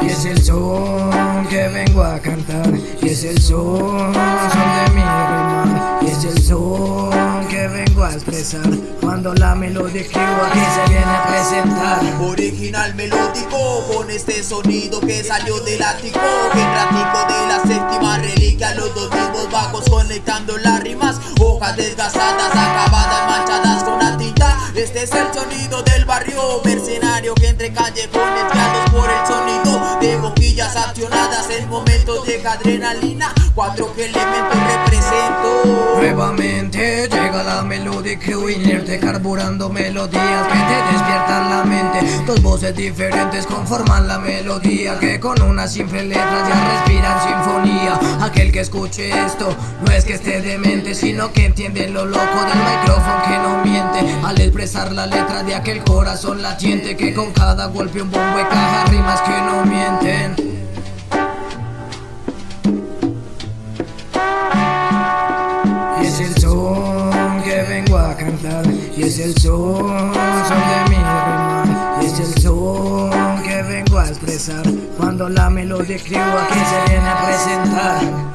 Y es el son que vengo a cantar Y es el son, son de mi rimar Y es el son que vengo a expresar Cuando la melodía escribo aquí se viene a presentar. Original melódico con este sonido que salió del ático Genrático de la séptima reliquia Los dos mismos bajos conectando Desgastadas, acabadas, manchadas con la tinta. Este es el sonido del barrio mercenario Que entre callejones guiados por el sonido De boquillas accionadas. En momentos de adrenalina Cuatro elementos represento. Nuevamente llega la melodía que inerte Carburando melodías que te despiertan la mente. Dos voces diferentes conforman la melodía Que con una simple letra ya respiran sinfonía. Aquel que escuche esto no es que esté demente Sino que entiende lo loco del micrófono que no miente. Al expresar la letra de aquel corazón latiente Que con cada golpe un bombo caja rimas que no cantar. Y es el son, de mi Y es el son que vengo a expresar. Cuando la melodía escribo aquí se viene a presentar